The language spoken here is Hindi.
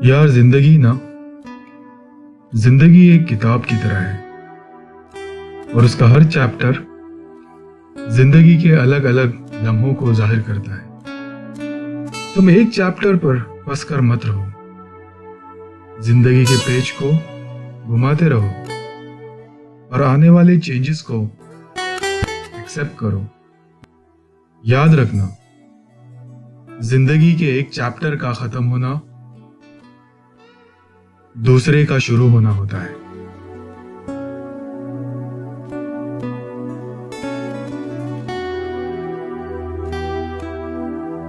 यार ज़िंदगी ना, ज़िंदगी एक किताब की तरह है। और उसका हर चैप्टर ज़िंदगी के अलग अलग लम्हों को ज़ाहिर करता है। तुम एक चैप्टर पर फंस कर मत रहो। ज़िंदगी के पेज को घुमाते रहो और आने वाले चेंजेस को एक्सेप्ट करो। याद रखना, ज़िंदगी के एक चैप्टर का खत्म होना दूसरे का शुरू होना होता है।